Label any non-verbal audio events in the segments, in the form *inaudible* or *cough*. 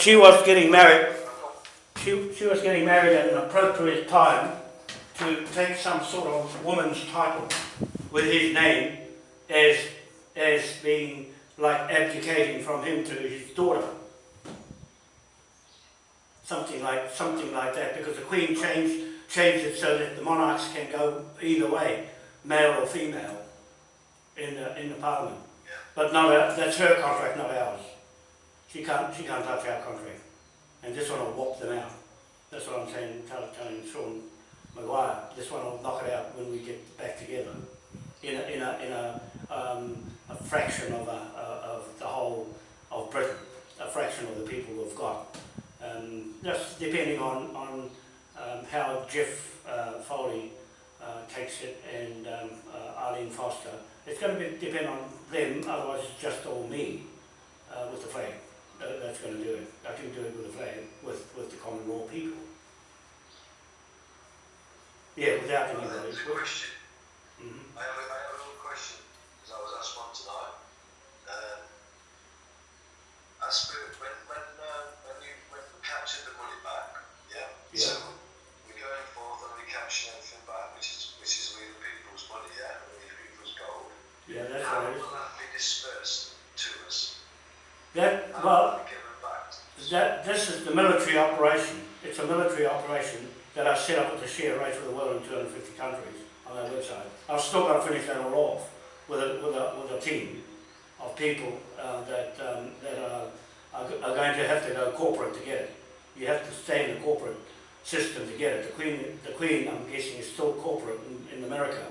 she was getting married. She, she was getting married at an appropriate time to take some sort of woman's title with his name as, as being like abdicating from him to his daughter. Something like, something like that, because the Queen changed, changed it so that the monarchs can go either way, male or female, in the, in the Parliament. But not that's her contract, not ours. She can't, she can't touch our contract. And this one will whop them out. That's what I'm saying, tell- telling Sean Maguire. This one will knock it out when we get back together. In a, in a, in a, um, a fraction of, a, of the whole of Britain, a fraction of the people we've got. Um, just depending on, on um, how Jeff uh, Foley uh, takes it and um, uh, Arlene Foster. It's going to be, depend on them, otherwise it's just all me uh, with the flag. That, that's going to do it. I can do it with the flag, with, with the common law people. Yeah, without I anybody. a question. Mhm. I have a, I have a little question, because I was asked one tonight. Um, per, when, when, uh, when you, when we captured the money back, yeah? Yeah. So we're going forth and we're capturing everything back, which is, which is we the people's money, yeah? We the people's gold. Yeah, that's How is. will that be dispersed? That, well? That, this is the military operation. It's a military operation that I set up with the share rate for the world in 250 countries on their website. I've still got to finish that all off with a, with a, with a team of people uh, that, um, that are, are, going to have to go corporate to get it. You have to stay in the corporate system to get it. The Queen, the Queen I'm guessing, is still corporate in, in America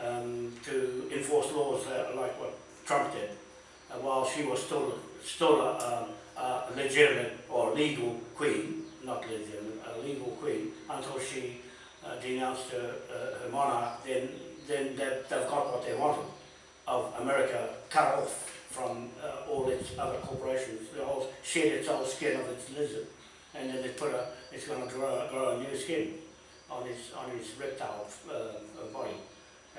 um, to enforce laws uh, like what Trump did, while she was still, still a, um, a legitimate or legal queen, not legitimate, a legal queen, until she uh, denounced her, uh, her monarch, then, then they've, they've got what they wanted of America cut off from uh, all its other corporations. They all shed its old skin of its lizard, and then they put a, it's going to grow, grow a new skin on its, on its reptile uh, body,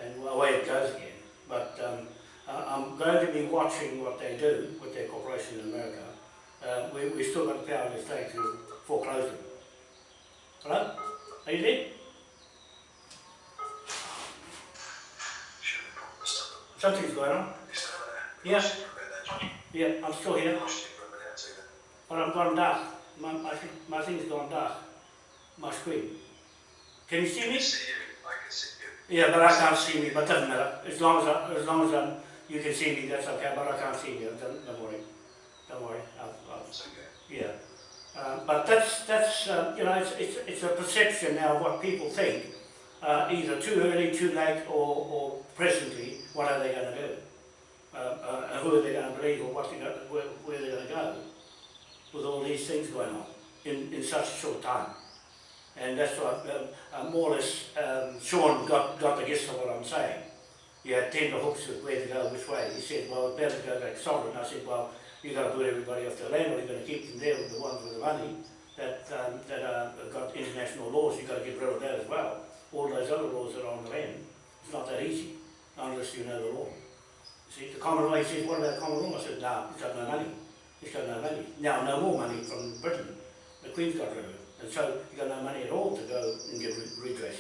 and away it goes again. But um, uh, I'm going to be watching what they do with their corporation in America. Uh, we, we still got the power in the state to foreclose them. Hello? Are you there? Should we put the? Something's going on. Is that there? We Yeah. you for a minute there, Johnny. Yeah, I'm still here, lost you for a minute too then. but I'm gone dark. My, my, my thing's gone dark. My screen. Can you see me? can see I can see you. Yeah, but I can't see me, but doesn't matter. As long as, I, as long as um, you can see me, that's okay, but I can't see you. Don't, don't worry. Don't worry. I'll, I'll, It's okay. Yeah, uh, but that's, that's uh, you know, it's, it's, it's a perception now of what people think, uh, either too early, too late, or, or presently, what are they going to do? Uh, uh, who are they going to believe, or what they go, where, where they're going to go with all these things going on in, in such a short time. And that's what, um, uh, more or less, um, Sean got, got the gist of what I'm saying. You had tender hooks of where to go, which way. He said, well, it's better go back sovereign. I said, well, you've got to put everybody off the land, or you're going to keep them there with the ones with the money that, um, that uh, have got international laws. You've got to get rid of that as well. All those other laws that are on the land. It's not that easy, unless you know the law. See, the common law, he says, what about common law? I said, no, it's got no money. It's got no money. Now, no more money from Britain. The Queen's got rid of it. And so you've got no money at all to go and get redress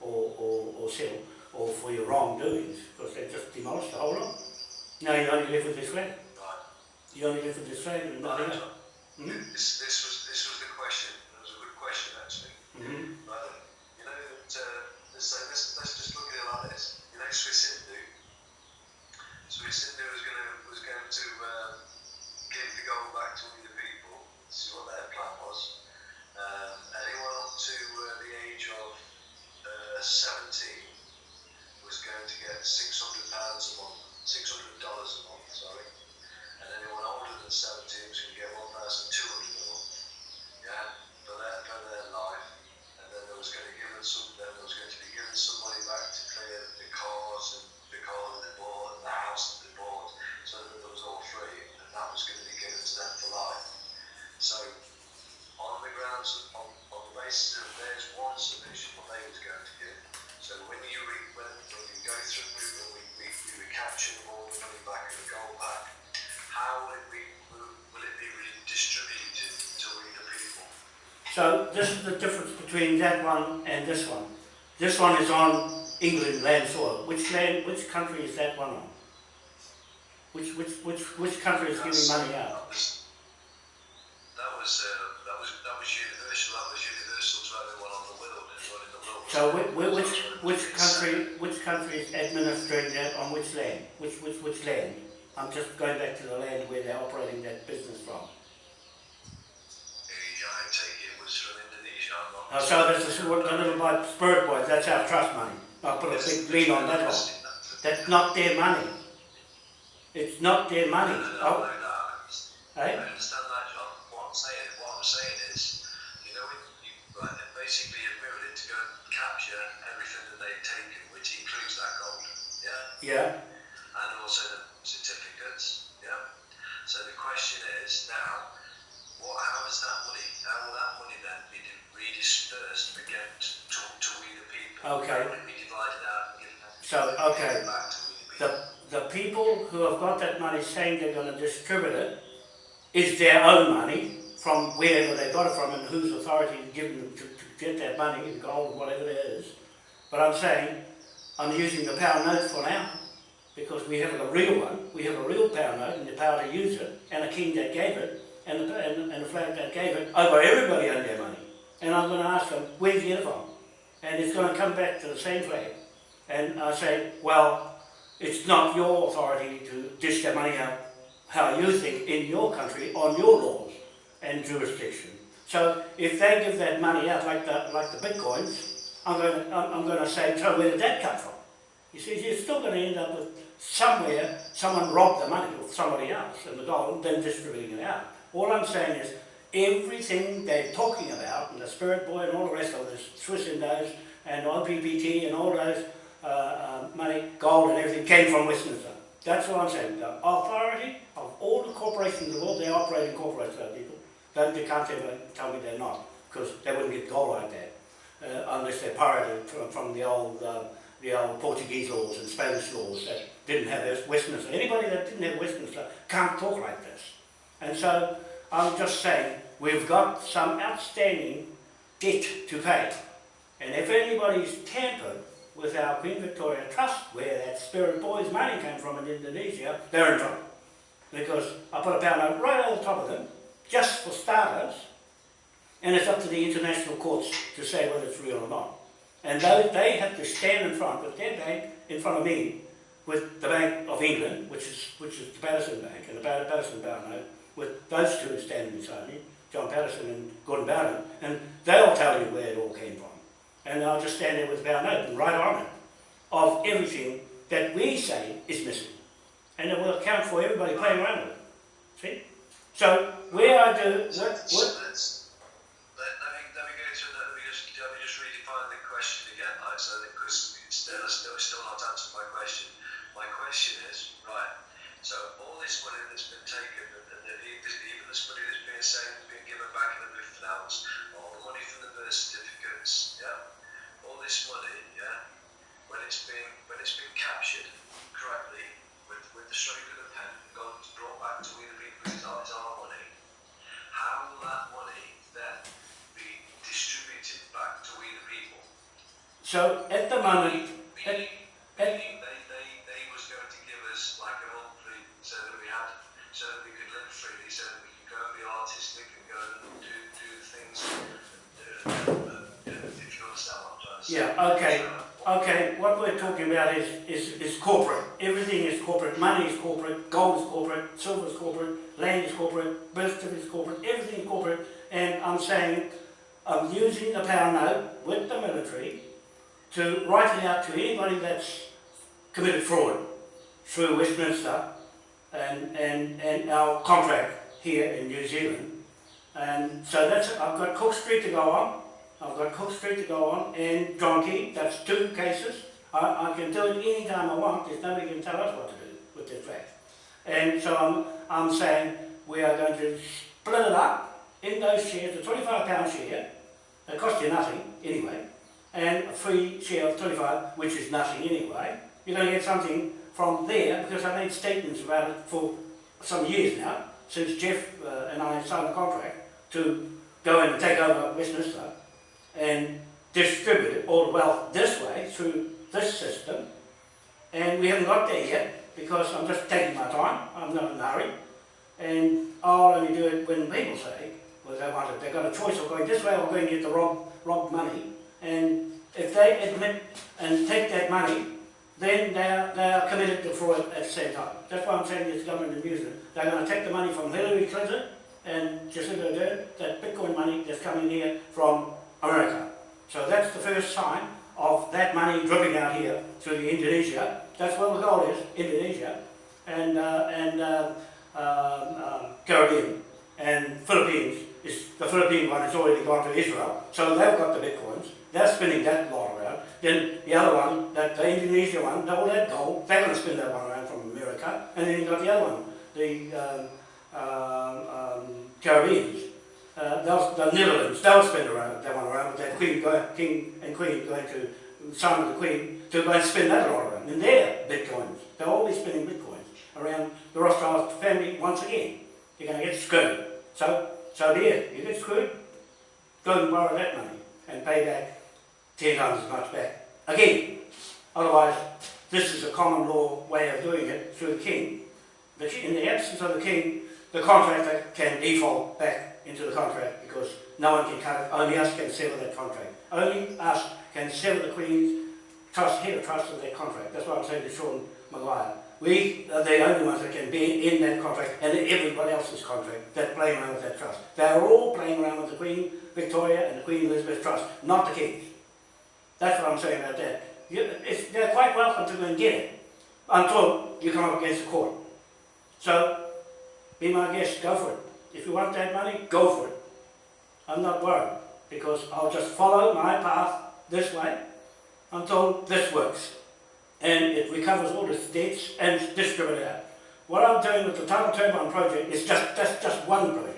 or, or, or settle or for your wrongdoings because they just demolished the whole lot. Now you only live with this flag. Right. You only live with this flag and nothing else. Hmm? This, this was, this was the question, it was a good question actually. Mm-hmm. Right, you know that, uh, let's, say, let's, let's just look at it like this. You know Swiss Indo? Swiss Indo was going to, was going to, um, give the gold back to the people. This is what their plan was. Um, anyone up to uh, the age of, uh, seventeen was going to get six hundred pounds a month, six hundred dollars a month, sorry. And anyone older than seventeen was going to get one thousand two hundred a month. Yeah, for their, for their life. And then there was going to give them some, then there was going to be given some money back to clear the cars and the car that they bought and the house that they bought, so that it was all free, and that was going to be given to them for life. So, on the grounds, on, on the basis of there's one submission, what they was going to give. So when you re, when, when you go through, when we, we, we recapture all the money back and the gold back, how will it be, will, will it be redistributed So this is the difference between that one and this one. This one is on England land soil. Which land, which country is that one on? Which, which, which, which country is giving money out? That was, that was, uh, that was, that was universal, that was universal to everyone on the world, in the world. So whi- whi- which, which uh, country, which country is administering that on which land? Which, which, which land? I'm just going back to the land where they're operating that business from. I take it was from Indonesia, I'm not. Oh, so that's the, what the little boy, Spirit Boys, that's our trust money. I'll put a big lead on that one. That's not their money. It's not their money. No, no, no, Oh, no, no, I eh? understand that, John. What I'm saying, what I'm saying is, you know, you basically admitted it to go and capture everything that they've taken, which includes that gold, yeah, Yeah, and also the certificates, yeah. So the question is now, what? How is that money? How will that money then be di- redispersed again to, to, to we the people? Okay. How will it be divided out and given so, okay. the? The, the people who have got that money saying they're going to distribute it is their own money from wherever they got it from and whose authority is given them to, to get that money, the gold, whatever it is. But I'm saying, I'm using the pound note for now because we have a real one, we have a real pound note and the power to use it and a king that gave it and the, and, and the flag that gave it over everybody owned their money. And I'm going to ask them, get it from? And it's going to come back to the same flag. And I say, well, it's not your authority to dish that money out how you think in your country on your laws and jurisdiction. So if they give that money out like the like the bitcoins, I'm going to I'm, going to say, so where did that come from? You see, you're still going to end up with somewhere someone robbed the money of somebody else and the gold, then distributing it out. All I'm saying is everything they're talking about, and the Spirit Boy and all the rest of this, Swiss Indos and OPPT and all those uh, uh, money, gold and everything came from Westminster. That's what I'm saying. The authority of all the corporations in the world, they operate in corporates, those people. They, they can't ever tell me they're not, because they wouldn't get gold like that, uh, unless they're pirated from, from the old um, the old Portuguese laws and Spanish laws that didn't have Westminster. Anybody that didn't have Westminster can't talk like this. And so I'm just saying we've got some outstanding debt to pay. And if anybody's tampered with our Queen Victoria Trust, where that Spirit Boys money came from in Indonesia, they're in trouble. Because I put a pound note right over the top of them, just for starters, and it's up to the international courts to say whether it's real or not. And they have to stand in front with their bank in front of me, with the Bank of England, which is which is the Patterson Bank and the Pat- Patterson note, with those two standing beside me, John Patterson and Gordon Barron, and they'll tell you where it all came from. And I'll just stand there with note and write on it of everything that we say is missing. And it will account for everybody playing around with it. See? So where I do what, so what let, let me, let me go through that, let me just, let me just redefine the question again, like, so that, because it's still, still, still not answered my question. My question is, right, so all this money that's been taken, and, and the, even even this money that's being saved, being given back in the fifth ounce, all the money from the birth certificates, yeah, all this money, yeah, when it's been, when it's been captured correctly, with, with the stroke of the pen, and gone, brought back to where the people, it's our, it's our money, how will that money then be distributed back to we the people? so at the moment Meaning, Hey. meaning they, they, they was going to give us like a monthly so that we had, so that we could live freely, so that we could go and be artistic and go and do, do things, uh, uh, uh, if you understand what I'm trying to say. Yeah, okay. So, Okay, what we're talking about is, is, is corporate. Everything is corporate. Money is corporate. Gold is corporate. Silver is corporate. Land is corporate. Birth certificate is corporate. Everything is corporate. And I'm saying I'm using the power note with the military to write it out to anybody that's committed fraud through Westminster and, and, and our contract here in New Zealand. And so that's, I've got Cook Street to go on. I've got Cook Street to go on and Donkey, that's two cases. I, I can do it any time I want, there's nobody can tell us what to do with this flag. And so I'm, I'm saying we are going to split it up in those shares, the 25 pound share, it costs you nothing anyway, and a free share of 25, which is nothing anyway. You're going to get something from there because I've made statements about it for some years now, since Jeff uh, and I signed a contract to go in and take over Westminster and distribute all the wealth this way through this system. And we haven't got there yet because I'm just taking my time. I'm not in a hurry. And I'll only do it when people say, well, they want it. They've got a choice of going this way or going to get the rob, money. And if they admit and take that money, then they are, they are committed to fraud at the same time. That's why I'm saying this government in New Zealand. They're going to take the money from Hillary Clinton and Jacinda Ardern, that Bitcoin money that's coming here from America. So that's the first sign of that money dripping out here through Indonesia. That's where the gold is, Indonesia, and, uh, and uh, um, Caribbean, and Philippines. Is, the Philippine one has already gone to Israel, so they've got the bitcoins. They're spinning that lot around. Then the other one, that the Indonesia one, all that gold, they're going to spin that one around from America. And then you've got the other one, the um, um, um, Caribbeans. Uh, the Netherlands, they'll spin around that one around with that Queen, King and Queen going to sign of the Queen to go and spin that lot around. And they're bitcoins. They're always spinning bitcoins around the Rothschild family once again. You're going to get screwed. So, so there, you get screwed, go and borrow that money and pay back ten times as much back. Again, otherwise, this is a common law way of doing it through the king. But in the absence of the king, the contractor can default back into the contract because no one can cut it, only us can sever that contract. Only us can sever the Queen's trust, head of trust of that contract. That's what I'm saying to Sean Maguire. We are the only ones that can be in that contract and everybody else's contract that playing around with that trust. They are all playing around with the Queen Victoria and the Queen Elizabeth Trust, not the King's. That's what I'm saying about that. You, they're quite welcome to go and get it until you come up against the court. So, be my guest, go for it. If you want that money, go for it. I'm not worried because I'll just follow my path this way until this works. And it recovers all its debts and distributes it out. What I'm doing with the Tidal Turbine project is just, that's just one project.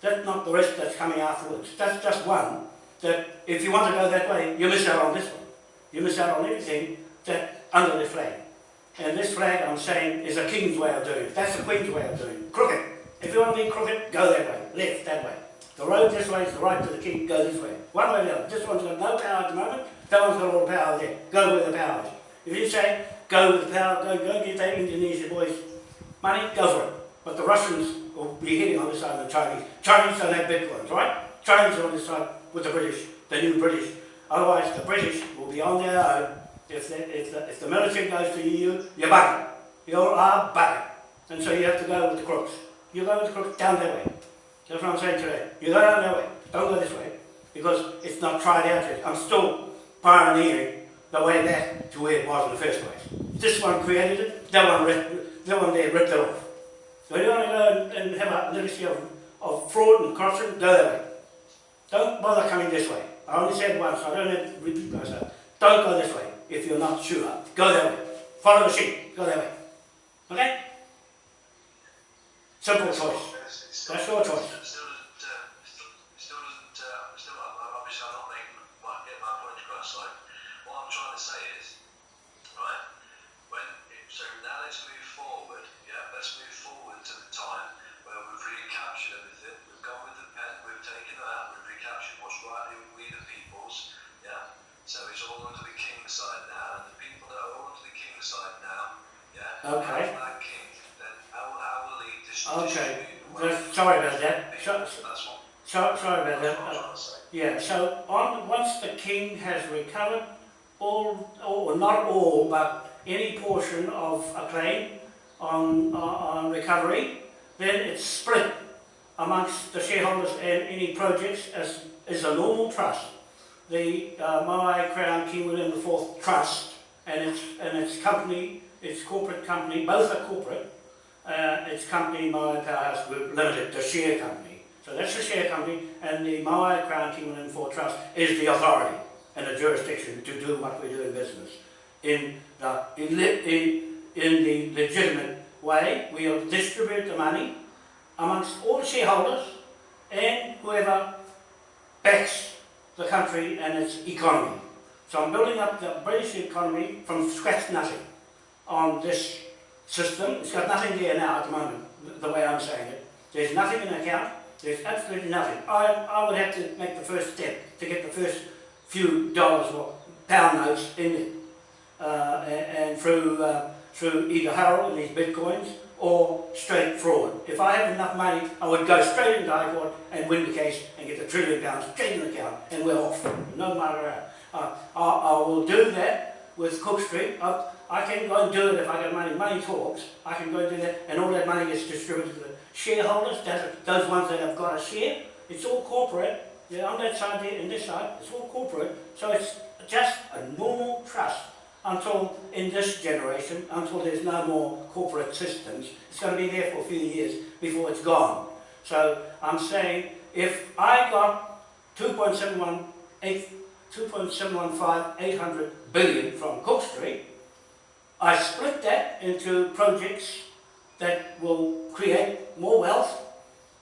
That's not the rest that's coming afterwards. That's just one that if you want to go that way, you miss out on this one. You miss out on everything that under the flag. And this flag, I'm saying, is a king's way of doing it. That's the queen's way of doing it. Crooked. If you want to be crooked, go that way. Left, that way. The road this way is the right to the king, go this way. One way or the other. This one's got no power at the moment, that one's got all the power there. Go where the power is. If you say, go with the power, go, go get that Indonesia boys money, go for it. But the Russians will be hitting on this side of the Chinese. Chinese don't have bitcoins, right? Chinese are on this side with the British, the new British. Otherwise, the British will be on their own. If the, if the, if the military goes to the EU, you're buggered. You are buggered. And so you have to go with the crooks. You go with the crooks down that way. That's what I'm saying today. You go down that way. Don't go this way. Because it's not tried out yet. I'm still pioneering the way back to where it was in the first place. This one created it, that one, that one there ripped it off. So you want to go and have a legacy of, of fraud and corruption, go that way. Don't bother coming this way. I only said once, I don't repeat myself. Don't go this way if you're not sure. Go that way. Follow the sheep. Go that way. Okay? Simple choice. That's your choice. Still doesn't, uh, still, still doesn't, uh, still, uh, obviously I'm not making my, get my point across, like, what I'm trying to say is, right, when, so now let's move forward, yeah, let's move forward to the time where we've recaptured everything, we've gone with the pen, we've taken it out, we've recaptured what's rightly we the people's, yeah, so it's all under the king's side now, and the people that are all under the king's side now, yeah, Okay. that king, then how, how will he Okay. distribute Just, sorry about that. So, so, sorry about that. Uh, trying to say. Yeah, so on, once the king has recovered all, or not all, but any portion of a claim on, on, on recovery, then it's split amongst the shareholders and any projects as is a normal trust. The uh, Moai Crown King William IV Trust and its and its company, its corporate company, both are corporate. Uh, its company Moai Powerhouse Group Limited, the share company. So that's the share company, and the Moai Crown King William IV Trust is the authority and the jurisdiction to do what we do in business. In the in, in, in the legitimate way, we'll distribute the money amongst all shareholders and whoever backs the country and its economy. So I'm building up the British economy from scratch nothing on this system. It's got nothing there now at the moment, the way I'm saying it. There's nothing in account. There's absolutely nothing. I, I would have to make the first step to get the first few dollars or pound notes in it. Uh, and, and through, uh, through either Harold and his bitcoins or straight fraud. If I had enough money, I would go straight into High Court and win the case and get the trillion pounds straight in the account and we're off. No matter how. Uh, I, I will do that with Cook Street. I, I can go and do it if I get money. Money talks. I can go and do that and all that money gets distributed to the shareholders, those, ones that have got a share. It's all corporate. Yeah, on that side there and this side, it's all corporate. So it's just a normal trust until in this generation, until there's no more corporate systems. It's going to be there for a few years before it's gone. So I'm saying if I got 2.71, 2.715, 800 billion from Cook Street, I split that into projects that will create more wealth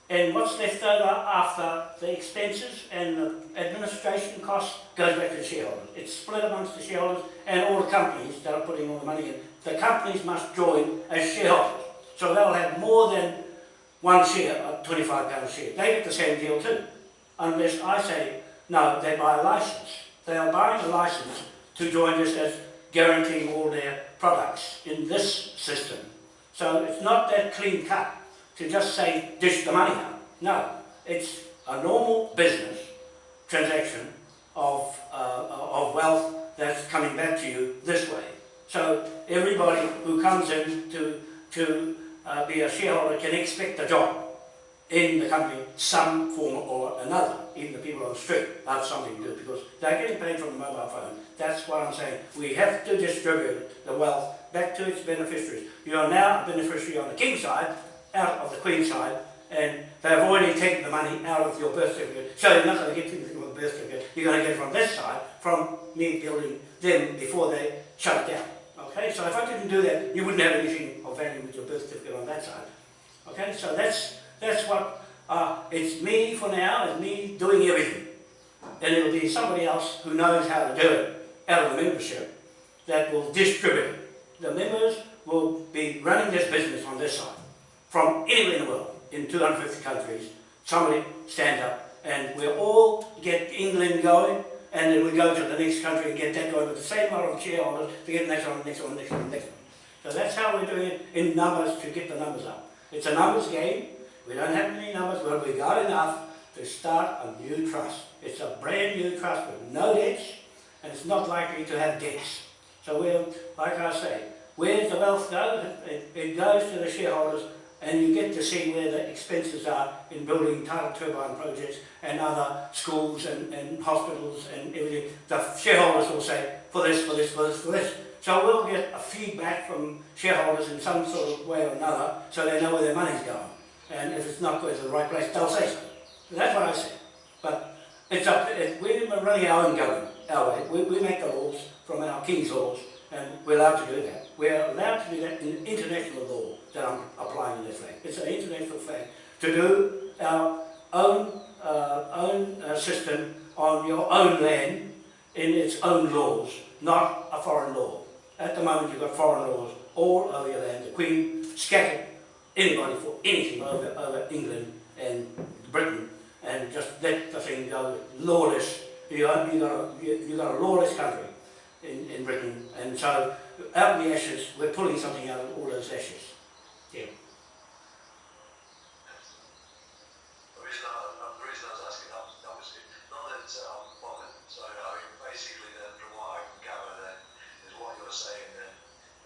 and what's left over after the expenses and the administration costs goes back to the shareholders. It's split amongst the shareholders and all the companies that are putting all the money in. The companies must join as shareholders. So they'll have more than one share, a £25 share. They get the same deal too. Unless I say, no, they buy a license. They are buying a license to join us as guaranteeing all their products in this system. So it's not that clean cut to just say dish the money out. No, it's a normal business transaction of, uh, of wealth that's coming back to you this way. So everybody who comes in to, to uh, be a shareholder can expect a job in the company, some form or another. Even the people on the street have something to do because they're getting paid from the mobile phone. That's why I'm saying. We have to distribute the wealth back to its beneficiaries. You are now a beneficiary on the King's side, out of the Queen's side and they've already taken the money out of your birth certificate. So you're not going to get anything from the birth certificate. You're going to get it from this side, from me building them before they shut it down. Okay, so if I didn't do that, you wouldn't have anything of value with your birth certificate on that side. Okay, so that's that's what uh, it's me for now, it's me doing everything. And it'll be somebody else who knows how to do it out of the membership that will distribute. The members will be running this business on this side from anywhere in the world, in 250 countries, somebody stand up and we'll all get England going and then we go to the next country and get that going with the same amount of shareholders to get the next one, the next one, the next one, the next one. So that's how we're doing it in numbers to get the numbers up. It's a numbers game. We don't have any numbers, but we got enough to start a new trust. It's a brand new trust with no debts and it's not likely to have debts. So we'll, like I say, where the wealth go? It, it goes to the shareholders and you get to see where the expenses are in building tidal turbine projects and other schools and, and hospitals and everything. The shareholders will say, for this, for this, for this, for this. So we'll get a feedback from shareholders in some sort of way or another so they know where their money's going. And if it's not going to the right place, they'll say so. that's what I say. But it's up to, it, we're running our own government, our way. We, we make the laws from our king's laws and we're allowed to do that. We're allowed to do that in international law that I'm applying in this flag. It's an international flag. To do our own, uh, own uh, system on your own land in its own laws, not a foreign law. At the moment you've got foreign laws all over your land. The Queen scattered anybody for anything over, over England and Britain and just let the thing go lawless. You got, you got, a, you, you got a lawless country in, in Britain and so out of the ashes we're pulling something out of all those ashes. Yeah. The reason I, uh, the reason I was asking that was obviously not that uh, I'm bothered. So I mean, basically, then from what I can gather, then is what you're saying then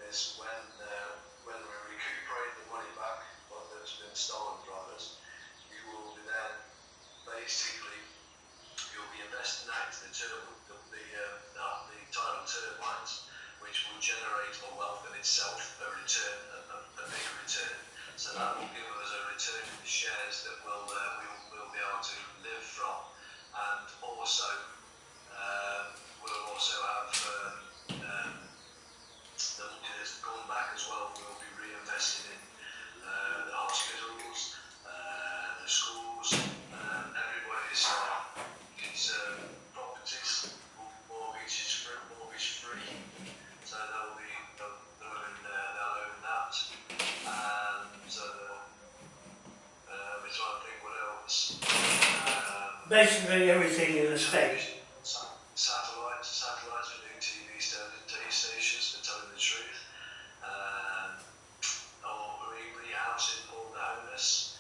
is when uh, when we recuperate the money back what that's been stolen from us, you will be then basically you'll be investing that into the turbo, the the, uh, the tidal turbines, which will generate a wealth in itself, a return, a, a, a big return. So that will give us a return in the shares that we'll, uh, we'll, we'll be able to live from. And also, uh, we'll also have um, um, the money that's gone back as well, we'll be reinvesting in uh, the hospitals, uh, the schools, uh, everybody's uh, his, uh, properties, mortgages free, mortgage free. So they'll be they'll, they'll own uh, they'll own that. And uh, uh, we're trying to think what else. basically everything in the state. Sa- Satellites, satellites for new TV sta- TV stations for telling the truth. Um, or re- rehousing all the homeless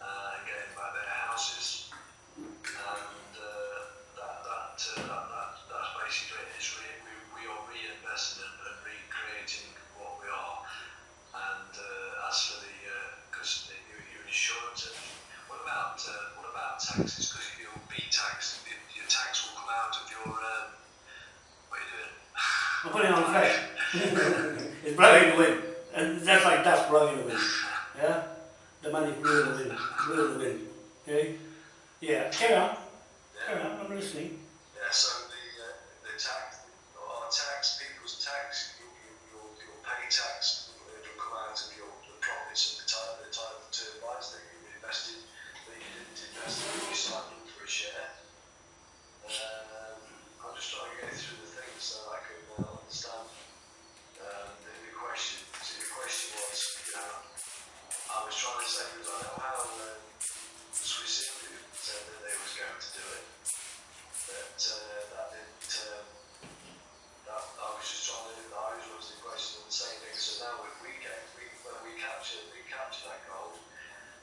uh, and getting back their houses. And uh, that, that, uh, that, that, that's basically it. It's re- we, we are reinvesting and, and recreating what we are. And uh, as for the, because the your, your insurance, and what about uh, what about taxes? Because you'll be taxed. Your, your tax will come out of your. Um, what are you doing? I'm putting it on flash. It's blowing in the wind. And that's like that's blowing in the wind. Yeah? The money blew in the wind. Blew in the. Okay? Yeah. Carry on. Carry on. I'm listening. Yeah. So the uh, the tax, our tax, people's tax, you you you'll, you'll pay tax. It'll come out of your the profits of the type the type of turbines that you invested that you didn't invest in. You signed up for a share. Um, I'm just trying to get through the things so I can uh, understand um, the, the question. So the question was, you know, I was trying to say was I know how um, Swiss Indo said that they was going to do it, but uh, that didn't. Um, that I was just trying to. I was was the question on the same thing. So now if we get we when we capture we capture that gold,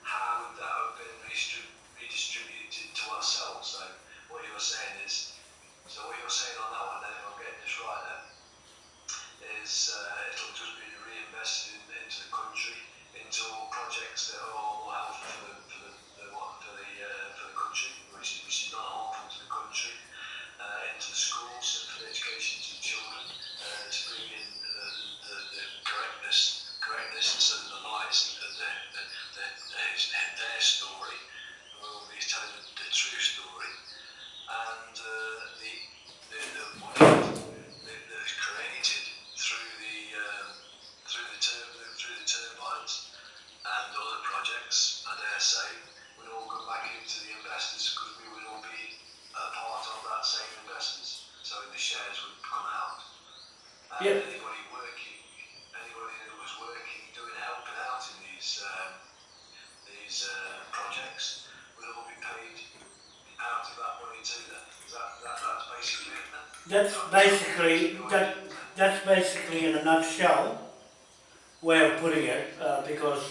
how would that have been redistrib- redistributed to ourselves? So what you're saying is, so what you're saying on that one, then if I'm getting this right, then is uh, it'll just be reinvested in, into the country, into all projects that are all helpful for the for the, the what for the uh, for the country, which is which is not harmful to the country, uh, into the schools and for the education to the children, uh, to bring in the, the, the correctness correctness and the lights and the, the, the, the, their, their story, and we'll be telling the, the true story, and uh, the the, the money that, that's created through the um, through the tur- through the turbines and other projects, I dare say, would all go back into the investors because we would all be a part of that same investors. So the shares would come out. And Yeah. anybody working, anybody that was working, doing helping out in these um, these uh, projects would all be paid out of that money too. Then is that, that that's basically it. Then? That's basically, that, that's basically in a nutshell way of putting it, uh, because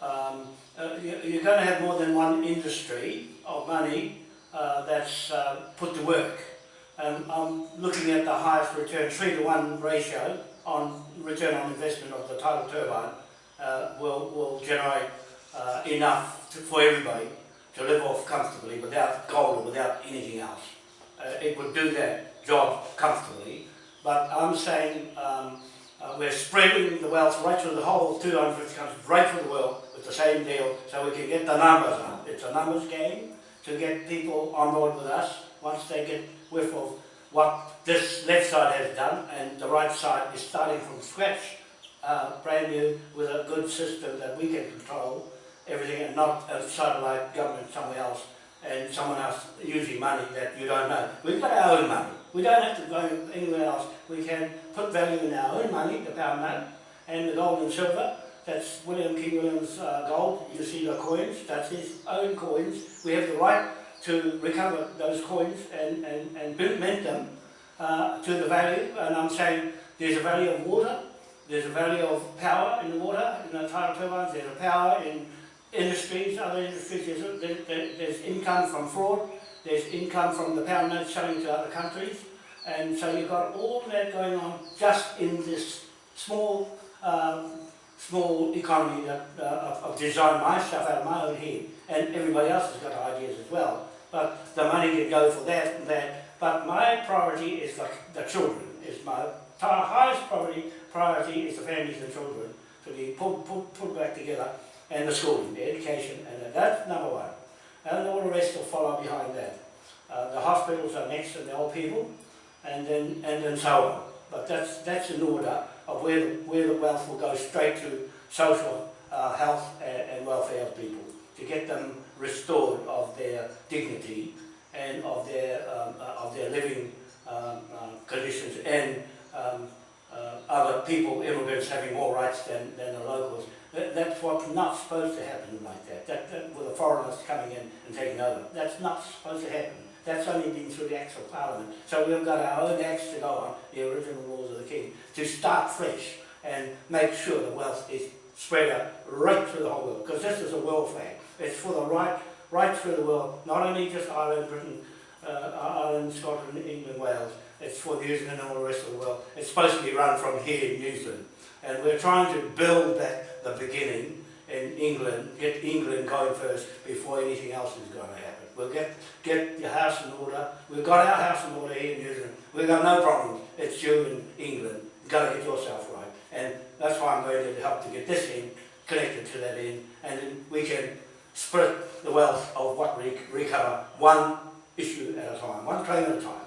um, uh, you, you're going to have more than one industry of money uh, that's uh, put to work. And I'm looking at the highest return, three to one ratio on return on investment of the tidal turbine uh, will, will generate uh, enough to, for everybody to live off comfortably without gold or without anything else. It would do that job comfortably, but I'm saying um, uh, we're spreading the wealth right through the whole 250 countries, right through the world with the same deal, so we can get the numbers up. It's a numbers game to get people on board with us once they get whiff of what this left side has done, and the right side is starting from scratch, uh, brand new, with a good system that we can control everything, and not a satellite government somewhere else and someone else using money that you don't know. We've got our own money. We don't have to go anywhere else. We can put value in our own money, the pound note, and the gold and silver. That's William King William's uh, gold. You see the coins. That's his own coins. We have the right to recover those coins and, and, and mint them uh, to the value. And I'm saying there's a value of water. There's a value of power in the water, in the tidal turbines. There's a power in industries, other industries, there's, there, there- there's income from fraud, there's income from the pound notes selling to other countries, and so you've got all that going on just in this small, um, small economy that, uh, of, of design my stuff out of my own head, and everybody else has got ideas as well. But the money can go for that and that. But my priority is the, the children. Is my highest priority. Priority is the families and children to be put, put, put back together and the schooling, the education, and that's number one. And all the rest will follow behind that. Uh, the hospitals are next and the old people, and then and then so on. But that's that's an order of where the, where the wealth will go straight to social uh, health and, and welfare of people to get them restored of their dignity and of their um, uh, of their living um, uh, conditions and um, uh, other people, immigrants having more rights than, than the locals. That, that's what's not supposed to happen like that. That, that with the foreigners coming in and taking over. That's not supposed to happen. That's only been through the acts of parliament. So we've got our own acts to go on, the original laws of the king, to start fresh and make sure the wealth is spread out right through the whole world. Because this is a flag. It's for the right, right through the world, not only just Ireland, Britain, uh, Ireland, Scotland, England, Wales. It's for New Zealand and all the rest of the world. It's supposed to be run from here in New Zealand. And we're trying to build that, the beginning in England, get England going first before anything else is going to happen. We'll get, get your house in order. We've got our house in order here in New Zealand. We've got no problems. It's you in England. You've got to get yourself right. And that's why I'm going to help to get this in, connected to that in, and then we can split the wealth of what we recover one issue at a time, one claim at a time,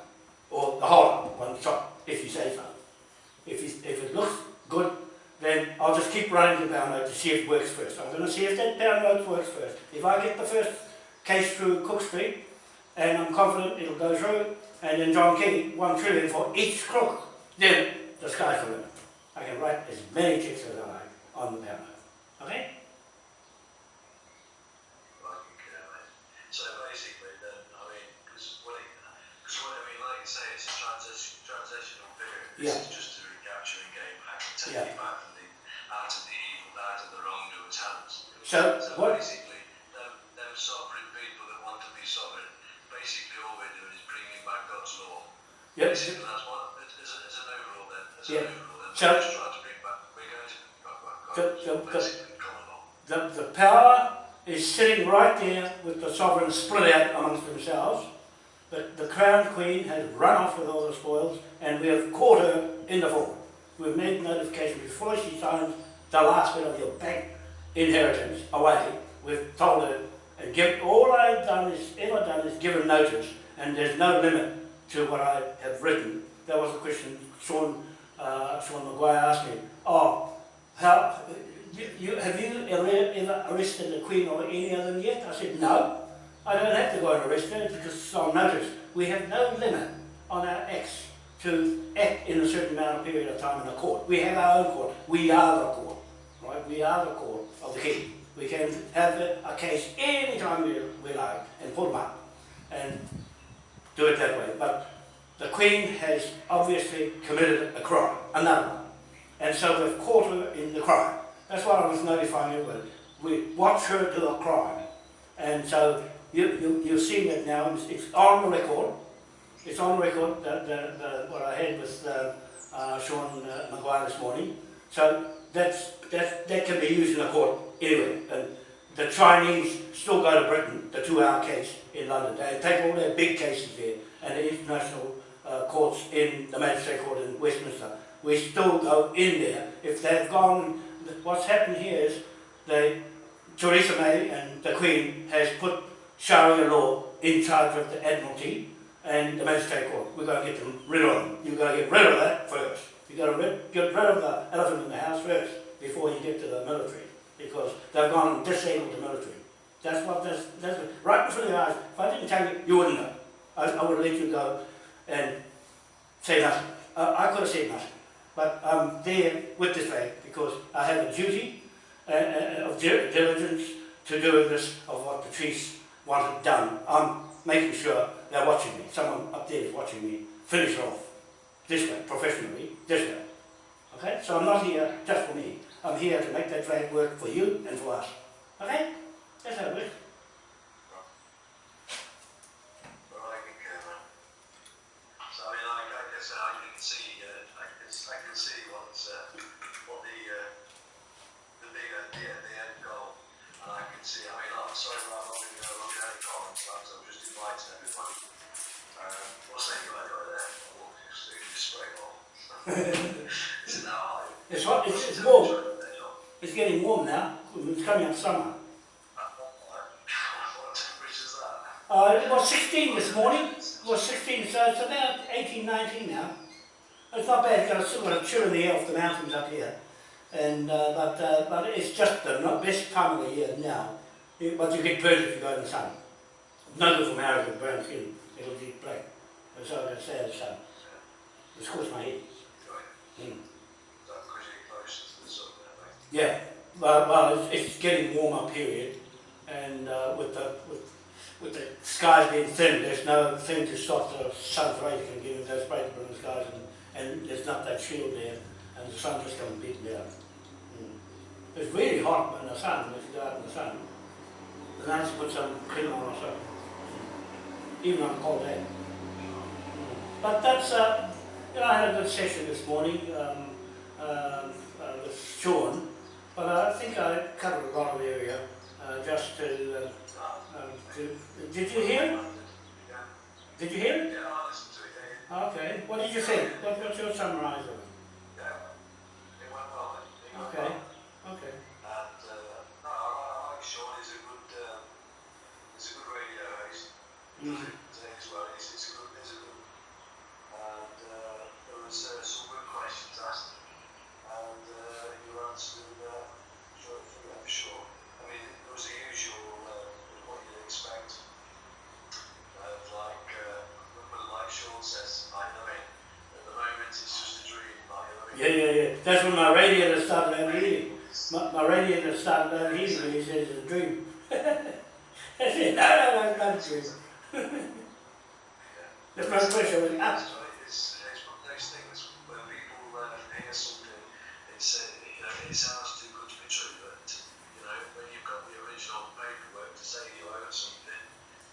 or the whole one shot, if you say so. If, you, if it looks good, then I'll just keep running the pound to see if it works first. I'm going to see if that note works first. If I get the first case through Cook Street, and I'm confident it'll go through, and then John King, one trillion for each crook, then the sky's the limit. I can write as many checks as I like on the pound. Okay? Right, okay, mate. So basically, then, I mean, because what it, because what I mean, like you say, it's a transition, transitional period. This Yeah. is just to recapture and gain back and take Yeah. it back from the, out of the evil, out of the wrongdoer's hands. So, So what, basically, them, them sovereign people that want to be sovereign, basically all we're doing is bringing back God's law. yep, Basically, that's what, as, as, as an overall then, as Yeah. an overall then, So- we're just trying to bring back, we're going to bring back so- law, basically, common law. the, the power is sitting right there with the sovereigns split out amongst themselves. But the crown queen has run off with all the spoils and we have caught her in the fall. We've made notification before she signs the last bit of your bank inheritance away. We've told her and give, all I've done is, ever done is given notice and there's no limit to what I have written. That was a question Sean, uh, Sean Maguire asked me. Oh, how, you, you, have you ever, ever arrested the Queen or any of them yet? I said, no. I don't have to go and arrest her because it's on notice. We have no limit on our acts to act in a certain amount of period of time in a court. We have our own court. We are the court, right? We are the court of the King. We can have a, case any time we, we like and put them up and do it that way. But the Queen has obviously committed a crime, another one. And so we've caught her in the crime. That's why I was notifying with. We watch her do a crime. And so you, you, you're seeing it now, it's, it's on the record. It's on record, the, the, the, what I had with uh, uh, Sean uh, this morning. So that's, that's, that can be used in a court anyway. And the Chinese still go to Britain, the two-hour case in London. They take all their big cases there and the international uh, courts in the Magistrate Court in Westminster. We still go in there. If they've gone, what's happened here is they, Theresa May and the Queen has put Sharia law in charge of the Admiralty and the Magistrate Court. We've got to get them rid of them. You've got to get rid of that first. You've got to get rid of the elephant in the house first before you get to the military because they've gone and disabled the military. That's what that's, that's right in front of your eyes. If I didn't tell you, you wouldn't know. I, I would let you go and say nothing. Uh, I could have said nothing. But I'm there with this flag because I have a duty uh, uh, of diligence to do this of what the chiefs wanted done. I'm making sure they're watching me. Someone up there is watching me finish off this way, professionally, this way. Okay? So I'm not here just for me. I'm here to make that flag work for you and for us. Okay? That's how it works. What's that you got there? Oh, just, just straight on. Is it now high? It's hot, it's, it's warm. It's getting warm now. It's coming up summer. Uh, it was 16 this morning. It was 16, so it's about 18, 19 now. It's not bad, got a sort of chill in the air off the mountains up here. And, uh, but, uh, but it's just the not best time of the year now. But you get burnt if you go in the sun. No good for marriage with brown skin. It'll get black. And so I can say the sun. It scorched my head. Mm. Yeah, well, well it's, it's getting warmer period, and uh, with the with, with the skies being thin, there's no thing to stop the sun's rays from getting those in the skies, and, and there's not that shield there, and the sun just comes beating down. Mm. It's really hot in the sun, if you go out in the sun. The have to put some cream on or something, even on a cold day. But that's, uh, you know, I had a good session this morning um, um, uh, with Sean, but I think I covered a lot of area uh, just to, uh, um, to. Did you hear? Did you hear? yeah, I listened to it. Okay. What did you think? What, what's your summarise of it? yeah. It went well. It went Okay. well. Okay. And uh, no, I, I like Sean. He's a good, um, he's a good radio host. Mm. Today as well. He's, he's a good, he's a good. And uh, there was uh, some good questions asked, and uh, you answered uh, for, for, for sure. I mean, it was the usual uh, what you'd expect. Of like, uh, but like Sean says, I know it. At the moment, it's just a dream. Like, I know Yeah, yeah, yeah. That's when my radiator started overheating. My, my radiator started overheating when he says it's a dream. *laughs* I said, no, no, no, it's not a dream. That's my question. I went, ah. It's, it's, it's one of those things where people uh, hear something, it's, uh, you know, it sounds too good to be true, but, you know, when you've got the original paperwork to say you own something,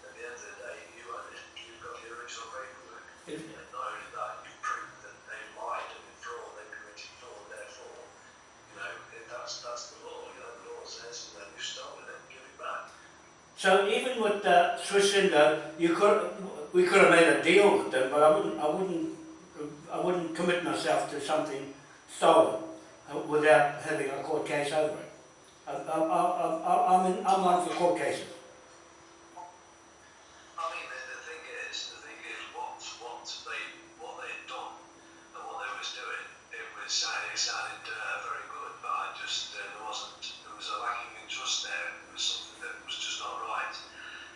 at the end of the day, you own it, you've got the original paperwork. It- And not only that, you prove that they lied and fraud, they committed fraud, therefore, you know, if that's, that's the law, you know, the law says, that you've stolen it, give it back. So even with uh, Swiss Indo, you could, we could have made a deal with them, but I wouldn't, I wouldn't, I wouldn't commit myself to something stolen uh, without having a court case over it. I, I, I, I, I'm, in, I'm one for court cases. I mean, the, the thing is, the thing is, what what they what they'd done and what they was doing, it was sounded, it sounded uh, very good, but I just uh, there wasn't there was a lacking in trust there. It was something that was just not right.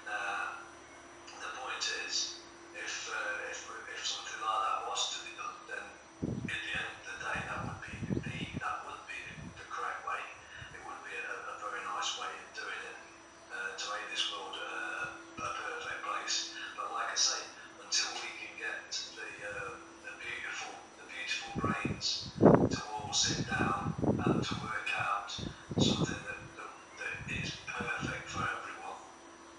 Uh, the point is, if uh, if if something like that was to be done, then at the end of the day, that would be the that would be the correct way. It would be a, a very nice way of doing it uh, to make this world uh, a perfect place. But like I say, until we can get the uh, the beautiful the beautiful brains to all sit down and to work out something that, that, that is perfect for everyone.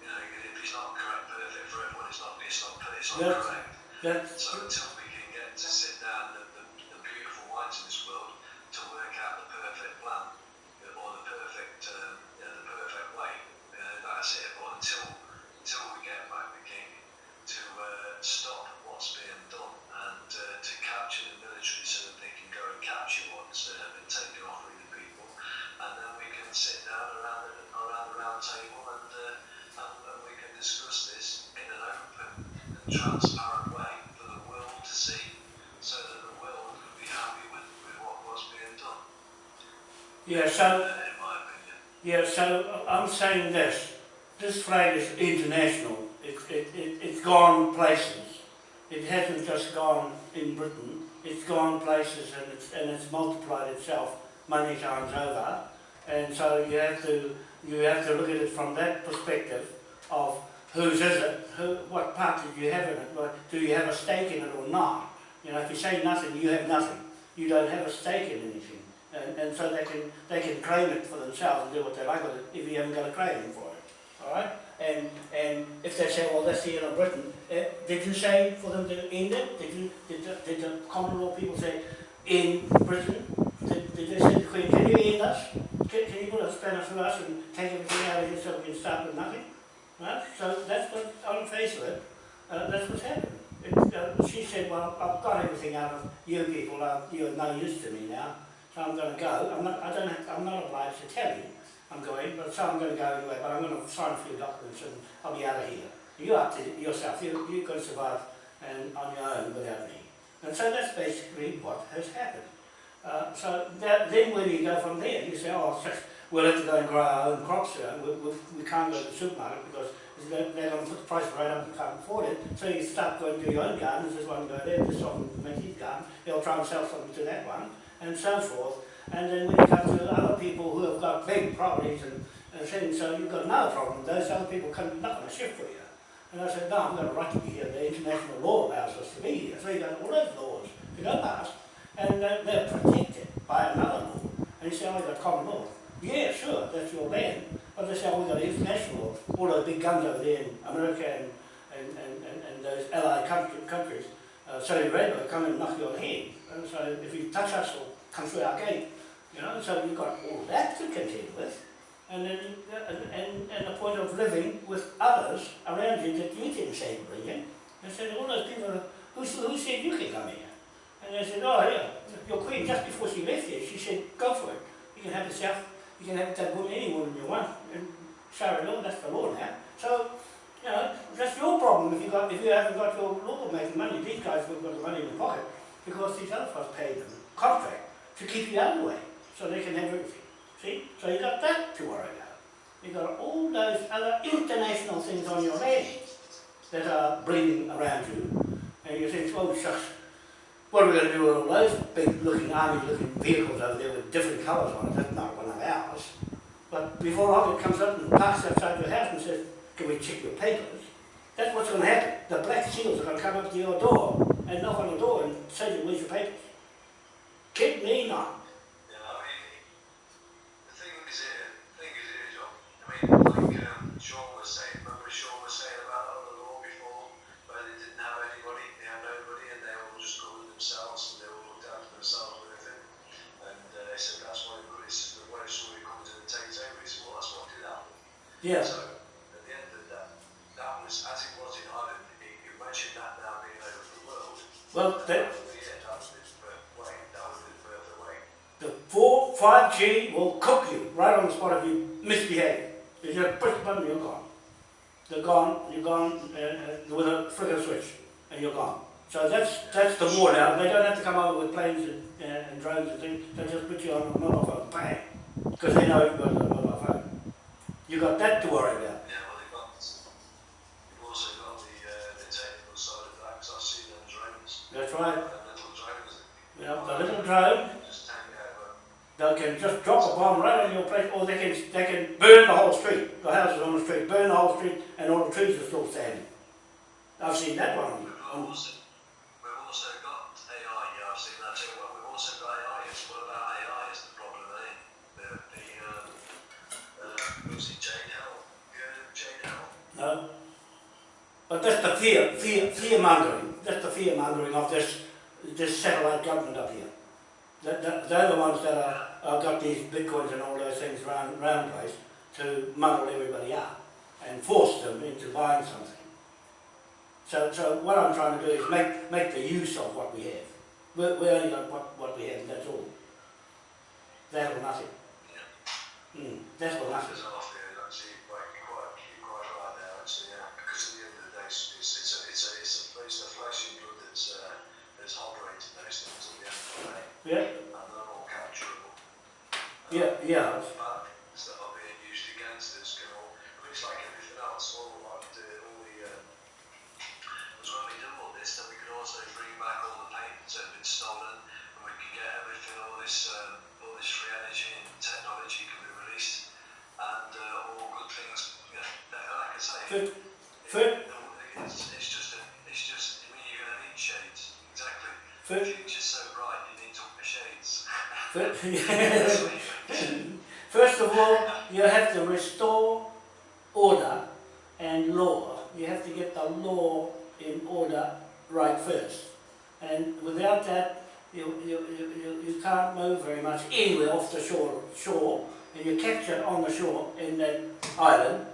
You know, if it's not correct, perfect for everyone, it's not it's not it's not Yeah. correct. That's, So until we can get to sit down the, the, the beautiful minds in this world to work out the perfect plan uh, or the perfect um, you know, the perfect way, uh, that's it. But until until we get back the king to uh, stop what's being done and uh, to capture the military so that they can go and capture what's uh, been taken off with the people, and then we can sit down around the, around the round table and, uh, and and we can discuss this in an open and transparent way for the world to see, so that the world can be happy with, with what was being done. Yeah, so. Yeah, so I'm saying this, this flag is international, it, it, it, it's gone places. It hasn't just gone in Britain, it's gone places and it's, and it's multiplied itself many times over. And so you have to, you have to look at it from that perspective of whose is it, who, what part do you have in it, do you have a stake in it or not? You know, if you say nothing, you have nothing. You don't have a stake in anything. And, and so they can, they can claim it for themselves and do what they like with it if you haven't got a claim for it. All right? And, and if they say, well, that's the end of Britain, uh, did you say for them to end it? Did, you, did, the, did the common law people say, in Britain? Did, did they say to the Queen, can you end us? Can, can you put a spanner through us and take everything out of here so we can start with nothing? Right? So that's what, on the face of it, uh, that's what's happened. It, uh, she said, well, I've got everything out of you people, uh, you're no use to me now, I'm going to go. I'm not, I don't have, I'm not obliged to tell you I'm going, but so I'm going to go anyway, but I'm going to sign a few documents and I'll be out of here. You up to yourself, you, you can survive and on your own without me. And so that's basically what has happened. Uh, so that, then where do you go from there? You say, oh, we'll have to go and grow our own crops here. We, we, we can't go to the supermarket because they're, going to put the price right up and can't afford it. So you start going to your own garden. There's one go there, this one makes his garden. He'll try and sell something to that one, and so forth. And then when you come to other people who have got big properties and, and things, so you've got no problem. Those other people come knock on a shift for you. And I said, no, I'm right to be here. The international law allows us to be here. So you got all those laws to go past. And they're protected by another law. And you say, oh, got common law. Yeah, sure, that's your land. But they say, oh, we've got international law. All those big guns over there in America and, and, and, and, and those allied country, countries, uh, Saudi Arabia, come and knock your head. And so if you touch us, it'll come through our gate. You know, so you've got all that to contend with. And then, and, and, and the point of living with others around you that you didn't say bring in. They said, all those people, who, who said you can come here? And they said, oh yeah, your queen, just before she left here, she said, go for it. You can have yourself, you can have that woman, any woman you want. And sorry, law, that's the law now. So, you know, that's your problem if you got if you haven't got your law making money. These guys have got the money in the pocket because these other folks paid them contract to keep you out of the way so they can have everything. See? So you got that to worry about. You got all those other international things on your land that are bleeding around you. And you think, oh shucks, what are we going to do with all those big looking army looking vehicles over there with different colours on it? That's not one of ours. But before it comes up and parks outside your house and says, can we check your papers? That's what's going to happen. The black seals are going to come up to your door and knock on the door and say, to you, where's your papers? Kid me not. Yeah, I mean, the thing is here, the thing is here, John. I mean, like um, Sean was saying, remember Sean was saying about the law before, where they didn't have anybody, they had nobody, and they all just covered themselves, and they all looked after themselves and everything. And uh, they said that's why they put this, when somebody comes in and takes over, he said, well, that's what did. Yeah. So, at the end of that, that was, as it was in Ireland, you you mentioned that now being over the world. Well, That that, was the, yeah, that was the further way, that was the way. the 4, 5G will cook you right on the spot if you misbehave. You just push the button, you're gone. They're gone, you're gone uh, uh, with a flicker switch, and you're gone. So that's that's the war now. They don't have to come over with planes and, uh, and drones and things. They just put you on a mobile phone, bang, because they know you've got a mobile phone. You've got that to worry about. Yeah, well, they've got, you've also got the, uh, the technical side of that, because I've seen them drones, That's right. little drones You the little drone, that just take it over. they can just drop a bomb right on your place, or they can they can burn the whole street. The houses on the street, burn the whole street, and all the trees are still standing. I've seen that one. On- also, we've also got AI, yeah, I've seen that too, well, we've also got AI, it's what about AI is the problem, eh? Uh, who's it, Jane Hell, you Jane Hell? No. But that's the fear, fear, fear mongering. That's the fear mongering of this, this satellite government up here. They're the ones that are, are got these bitcoins and all those things round, round place to muddle everybody up and force them into buying something. So, so what I'm trying to do is make, make the use of what we have. We're, we only got what, what we have, and that's all. That or nothing. Mm, that's or nothing. Like everything else, all the like the all the um 'cause when we double this then we could also bring back all the paint that's been stolen and we can get everything all this uh all this free energy and technology can be released and uh all good things yeah. Like I say, Fit, fit, it's, it's just, a, it's just, I mean, you're going to need shades, exactly. Fit, future's so bright, you need to wear shades. fit. That's what you- *laughs* First of all, you have to restore order and law. You have to get the law in order right first. And without that, you, you, you, you, can't move very much anywhere off the shore, shore. And you're captured on the shore in that island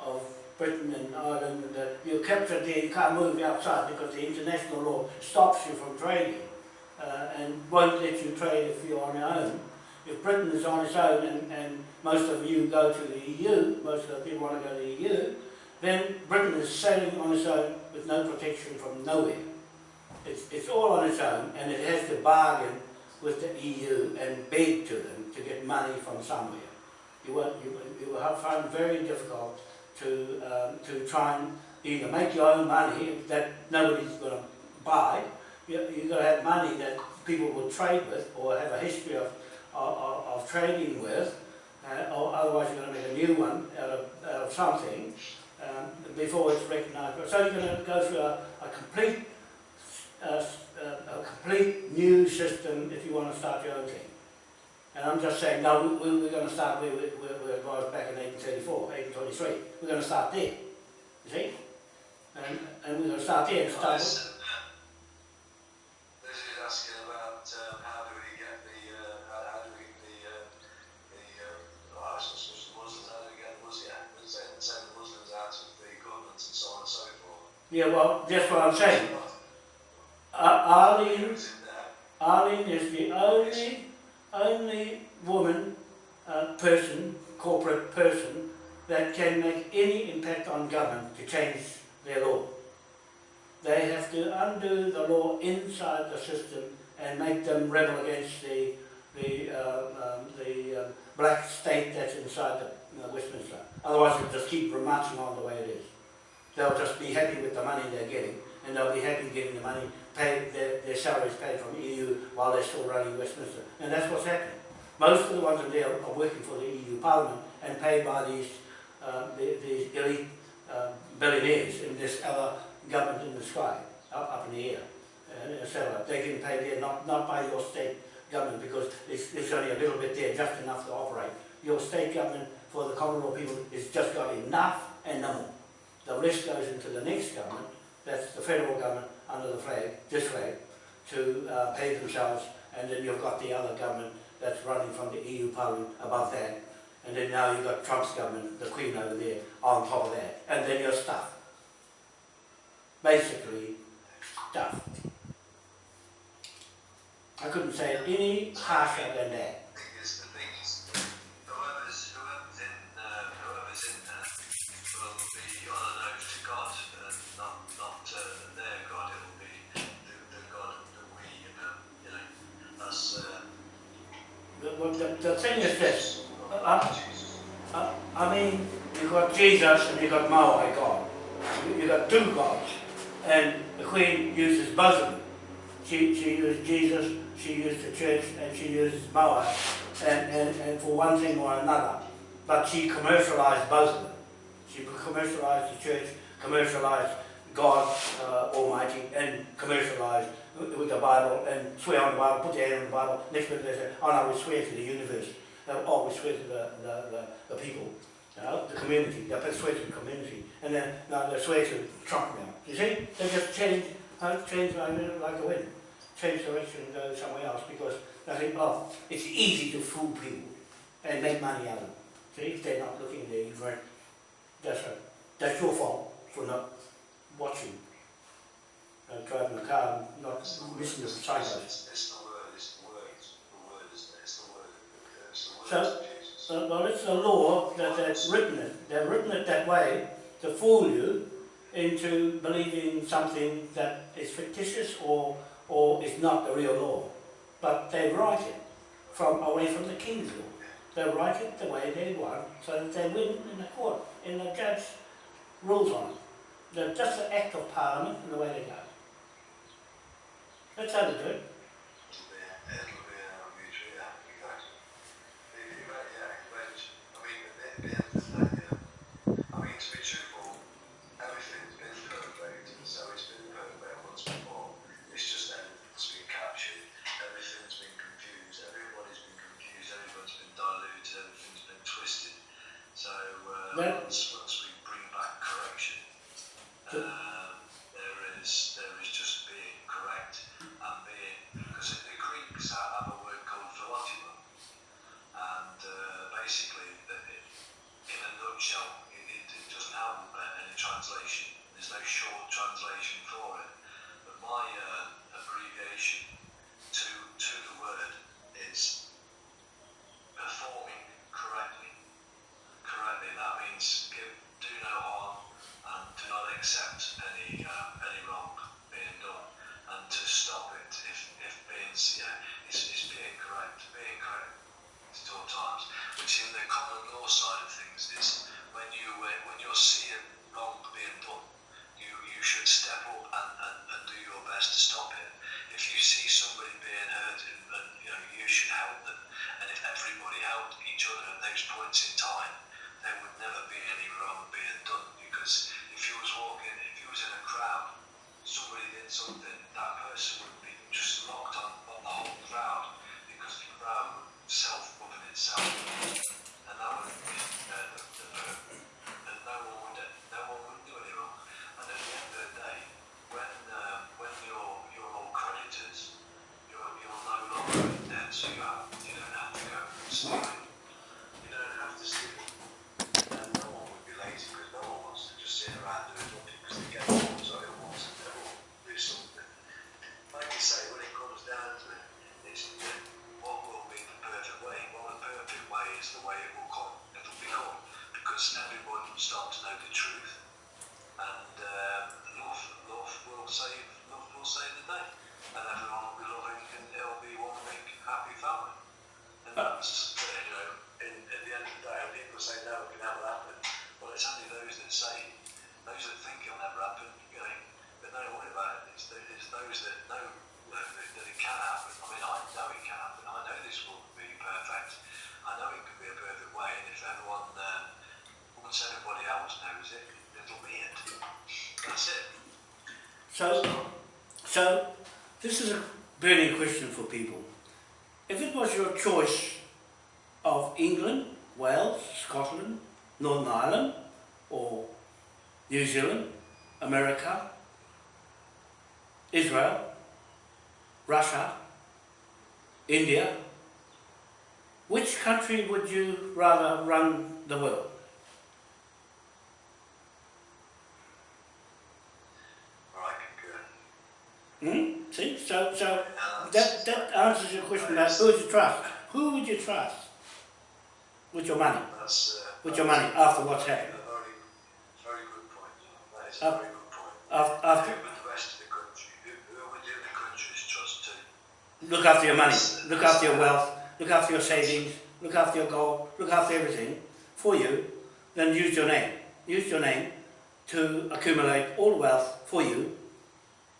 of Britain and Ireland, you're captured there, you can't move outside because the international law stops you from trading uh, and won't let you trade if you're on your own if Britain is on its own and, and most of you go to the EU, most of the people want to go to the EU, then Britain is sailing on its own with no protection from nowhere. It's, it's all on its own and it has to bargain with the EU and beg to them to get money from somewhere. You will, you, you will find it very difficult to, um, to try and either make your own money that nobody's going to buy, you've got to have money that people will trade with or have a history of of, of, trading with, uh, or otherwise you're going to make a new one out of, out of something um, before it's recognised. So you're going to go through a, a complete, uh, uh, a complete new system if you want to start your own thing. And I'm just saying, no, we, we, we're going to start where, we- it back in 1834, 1823. We're going to start there, you see? And, and we're going to start there and start with, Listen, uh, This is asking about um, how do we get the, uh, how, how do we get the, uh, the, uh, oh, it's not just the Muslims, how do we get the Muslims, yeah, we're saying, saying the Muslims out of the government and so on and so forth. Yeah, well, that's what I'm saying. Uh, Arlene? Arlene is the only, only woman, uh, person, corporate person, that can make any impact on government to change their law. They have to undo the law inside the system and make them rebel against the, the, uh, um, the um, black state that's inside the, uh, Westminster. Otherwise, it'll just keep marching on the way it is. They'll just be happy with the money they're getting, and they'll be happy getting the money paid, their, their salaries paid from the EU while they're still running Westminster. And that's what's happening. Most of the ones in there are working for the EU Parliament and paid by these, uh, the- these elite uh, billionaires in this other government in the sky, up, up in the air. And cetera. They're getting paid there, not, not by your state government, because it's, it's only a little bit there, just enough to operate. Your state government for the Commonwealth people has just got enough and no more. The rest goes into the next government, that's the federal government under the flag, this flag, to uh, pay themselves, and then you've got the other government that's running from the EU Parliament above that, and then now you've got Trump's government, the Queen over there, on top of that, and then your stuff. Basically, stuff. I couldn't say any harsher than that. The, the, thing is this, Jesus. Uh, I mean, you've got Jesus and you've got Maui God. You- You've got two gods. And the Queen uses both of them. She, she used Jesus, she used the church, and she uses Maui, and, and, and for one thing or another. But she commercialized both of them. She commercialized the church, commercialized God uh, Almighty, and commercialized with the Bible, and swear on the Bible, put their hand on the Bible. Next minute they say, oh no, we swear to the universe. Oh, we swear to the, the, the, the people, you know, the community. They swear to the community. And then, no, they swear to Trump now. You see? They just change, uh, change like, like the wind. Change direction and go somewhere else because they think, oh, it's easy to fool people and make money out of them. See, if they're not looking, they're ignorant. That's. That's your fault for not watching. Uh, driving a car and not listening to the psychos. It's, it's the word, it's the word, it's the word, isn't it? The word, it's the word So- of So, well, it's a law that they've written it. They've written it that way to fool you into believing something that is fictitious or, or is not the real law. But they write it from away from the king's law. They write it the way they want so that they win in the court, and the judge rules on it. They're just an act of parliament and the way they go. That's how they do it. It'll be, it'll be a mutual, yeah, exactly. The- the- yeah, but, I mean, at the end of the day, yeah. I mean, to be truthful, everything's been perfect, so it's been perfect once before. It's just everything's been captured, everything's been confused, everybody's been confused, everyone's been diluted, everything's been twisted. So, uh, That- once, once we bring back correction, So- um, there is, there is just being correct and being, because the Greeks have have a word called philotimo, and uh, basically, that it, in a nutshell, it, it, it doesn't have uh, any translation. There's no short translation for it. But my uh, abbreviation to to the word is performing correctly. Correctly. That means give, do no harm and do not accept any uh, any wrong being done, and to stop it if if being yeah, it's, it's being correct, being correct at all times. Which in the common law side of things is when you uh, when you're seeing wrong being done, you you should step up and, and, and do your best to stop it. If you see somebody being hurt, and, and you know you should help them. And if everybody helped each other at those points in time, there would never be any wrong being done. Because if you was walking, if you was in a crowd, somebody did something, that person would be just locked on, on the whole crowd because the crowd would self-govern itself, and that would be uh, the, the, the, and no one would no one would do any wrong. And at the end of the day, when um, when you're you're all creditors, you're you're no longer in debt, so you have you don't have to go and steal. You don't have to steal. And no one would be lazy because no one wants to just sit around doing nothing because they get bored, so they want to they will do something. Like you say, when it comes down to it, it's what will be the perfect way. Well, the perfect way is the way it will come. It'll become because everyone will start to know the truth, and um, love, love will save, love will save the day, and everyone will be loving, and it'll be one big happy family. And that's uh, you know, in, at the end of the day, when people say no, it can never happen. Well, it's only those that say, those that think it'll never happen, you know, but don't worry about it. It's, the, it's those that know that, that it can happen. I mean, I know it can happen. I know this will be perfect. I know it can be a perfect way, and if everyone, um, once everybody else knows it, it'll be it. That's it. So, so this is a burning question for people. If it was your choice of England, Wales, Scotland, Northern Ireland, or New Zealand, America, Israel, Russia, India, which country would you rather run the world? All right, good. Hmm? See, so so Uh, that that answers your question about who would you trust. Who would you trust with your money? that's, uh, With your money after what's happened? very, very good point. That is a very good point. After, after the rest of the country, who, would the other countries trust to? look after your money, look after your wealth, look after your savings, look after your gold, look after everything for you, then use your name. Use your name to accumulate all wealth for you.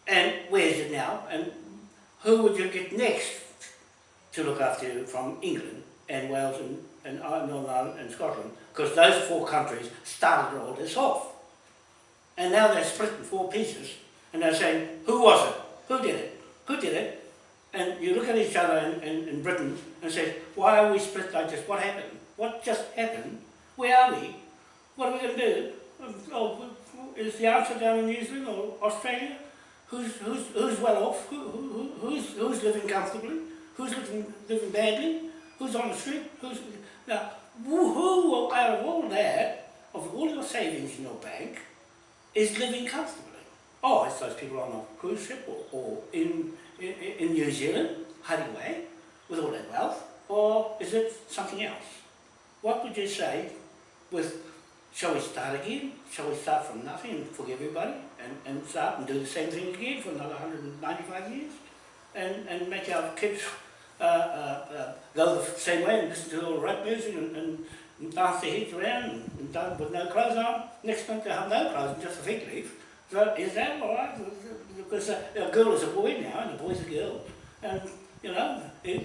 And where is it now? And who would you get next to look after you from England and Wales and, and uh, Northern Ireland and Scotland? Because those four countries started all this off. And now they're split in four pieces and they're saying, who was it? Who did it? Who did it? And you look at each other in, in, in Britain and say, why are we split like this? What happened? What just happened? Where are we? What are we going to do? Oh, is the answer down in New Zealand or Australia? Who's, who's, who's well off? Who, who, who- who's, who's living comfortably? Who's living, living badly? Who's on the street? Who's, now, who, out of all that, of all your savings in your bank, is living comfortably? Oh, it's those people on a cruise ship or, or in, in, in New Zealand, hiding away with all their wealth, or is it something else? What would you say with, shall we start again? Shall we start from nothing and forgive everybody and, and start and do the same thing again for another 195 years? And, and make our kids uh, uh, uh, go the same way and listen to all the rap music and, and, and dance the heads around and, dance with no clothes on. Next month they'll have no clothes and just a fig leaf. So is that all right? Because a, a girl is a boy now and a boy's a girl. And, you know,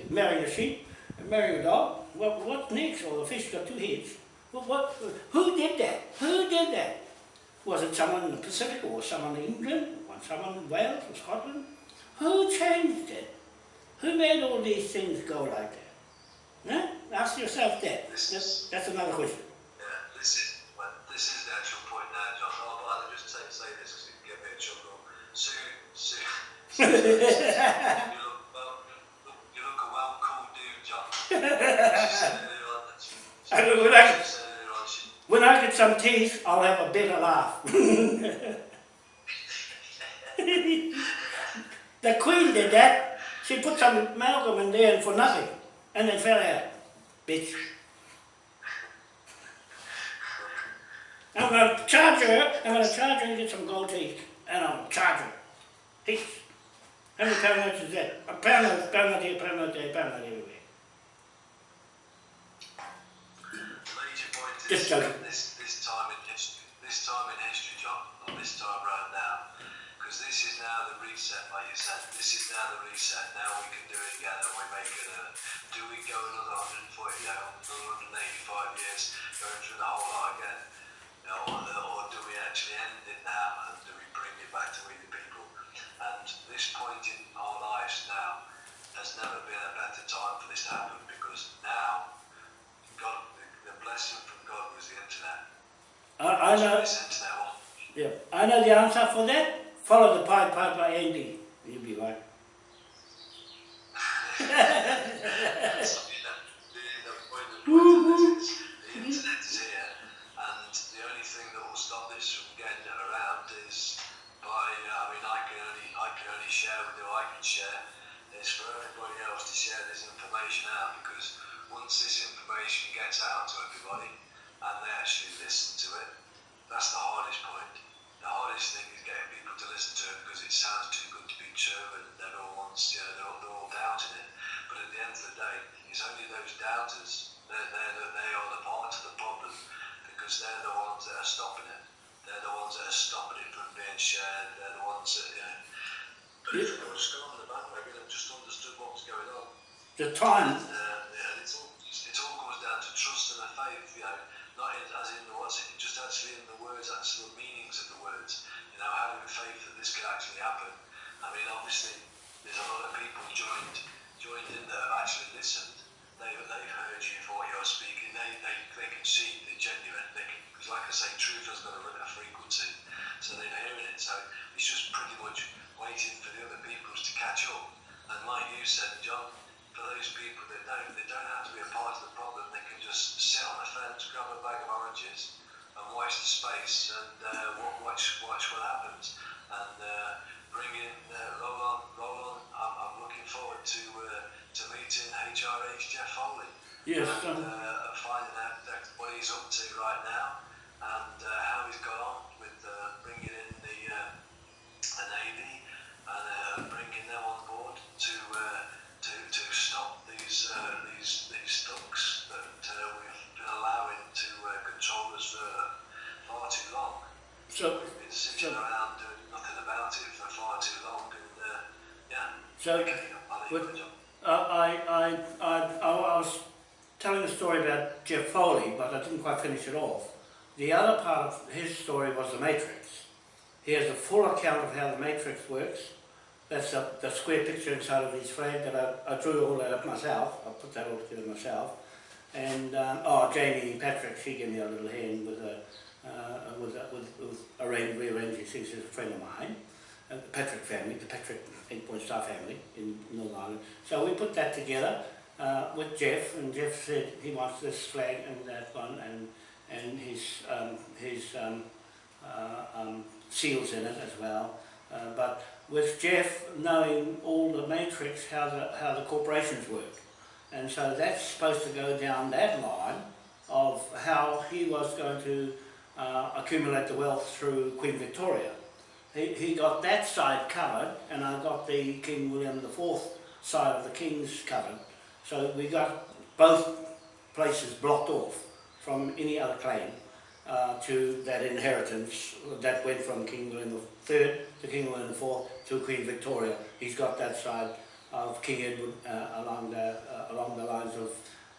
marrying a sheep marrying a dog. What, what next? Or the fish got two heads. Well, what, who did that? Who did that? Was it someone in the Pacific or someone in England? Or someone in Wales or Scotland? Who changed it? Who made all these things go like that? Huh? Ask yourself that. That's, that's another question. Yeah, this is well, this is the actual point now, John. Oh, I'll just say, say this because it can get me a chuckle. Sue, Sue, *laughs* Sue you look well, you look a well cool dude, John. *laughs* She said earlier on that she, she, I don't know, like- she said earlier on she, When I get some teeth, I'll have a better laugh. *laughs* the Queen did that. She put some amalgam in there and for nothing, and it fell out. Bitch. I'm going to charge her. I'm going to charge her and get some gold teeth, and I'll charge her. Teeth. How many pound notes is that? A pound note, pound note here, pound note there, pound note everywhere. the major point is Just joking. this this time in history, this time in history, John, not this time round now, because this is now now the reset, like you said. This is now the reset. Now we can do it again, and we're making a. Do we go another 140, yeah, another 185 years, going through the whole lot again? You know, or, or do we actually end it now, and do we bring it back to we the people? And this point in our lives now has never been a better time for this to happen because now, God, the, the blessing from God was the internet. I, I know, internet one. yeah, I know the answer for that. Follow the Pied Piper Andy. You'll be right. So, you know, the, internet is here. And the point of the point so John. Uh, I, I, I, I, was telling a story about Jeff Foley, but I didn't quite finish it off. The other part of his story was the Matrix. He has a full account of how the Matrix works. That's a, the square picture inside of his flag that I, I drew all that up myself. I put that all together myself. And, um, oh, Jamie Patrick, she gave me a little hand with a, uh, with, a, with, with arrange, rearranging things. She's a friend of mine the Patrick family, the Patrick Eight Point Star family in Northern Ireland. So we put that together uh, with Jeff, and Jeff said he wants this flag and that one, and and his um, his um, uh, um, seals in it as well. Uh, but with Jeff knowing all the matrix, how the how the corporations work, and so that's supposed to go down that line of how he was going to uh, accumulate the wealth through Queen Victoria he, he got that side covered and I got the King William IV side of the King's covered. So we got both places blocked off from any other claim uh, to that inheritance that went from King William III to King William IV to Queen Victoria. He's got that side of King Edward uh, along the uh, along the lines of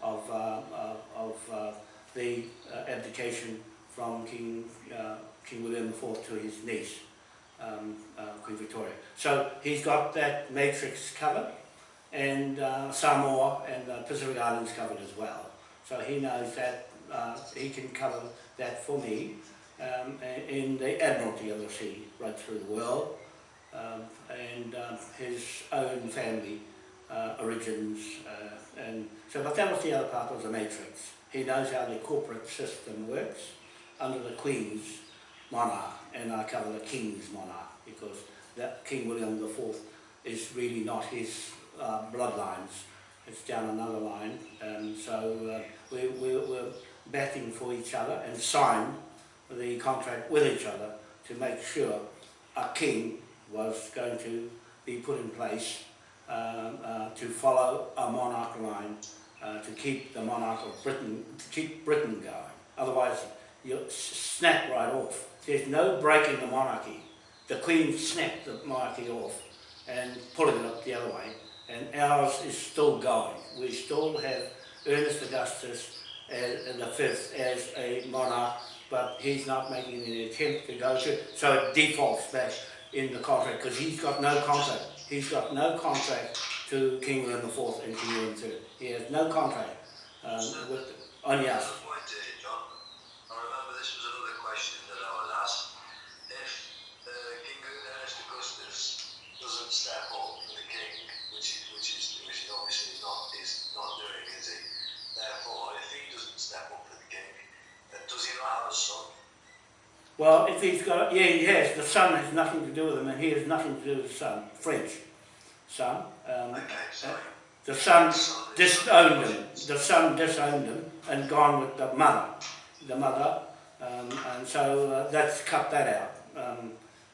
of uh, uh, of uh, the abdication from King King William IV to his niece um, uh, Queen Victoria. So he's got that matrix covered and uh, Samoa and the Pacific Islands covered as well. So he knows that uh, he can cover that for me um, in the Admiralty of the Sea right through the world um, and um, his own family uh, origins uh, and so but that was the other part of the matrix. He knows how the corporate system works under the Queen's monarch and I cover the King's monarch because that King William IV is really not his uh, bloodlines. It's down another line and so uh, we, we, we're batting for each other and signed the contract with each other to make sure a king was going to be put in place um, uh, to follow a monarch line uh, to keep the monarch of Britain, to keep Britain going. Otherwise, you'll snap right off. There's no breaking the monarchy. the Queen snapped the monarchy off and pulling it up the other way, and ours is still going. We still have Ernest Augustus as, the fifth as a monarch, but he's not making any attempt to go to, so it defaults back in the contract, because he's got no contract. He's got no contract to King William IV and King William III. He has no contract um, with, only us. Another point here, John. I remember this was another question that I was asked. If uh, King Ernest Augustus doesn't step up for the king, which is which is which is obviously he's not is not doing, is he? Therefore, if he doesn't step up for the king, then does he not have a son? Well, if he's got, yeah, he has. The son has nothing to do with him, and he has nothing to do with the son. French son. Um, Okay, sorry. the son Son disowned him. The son disowned him and gone with the mother. The mother, um, and so uh, that's cut that out um,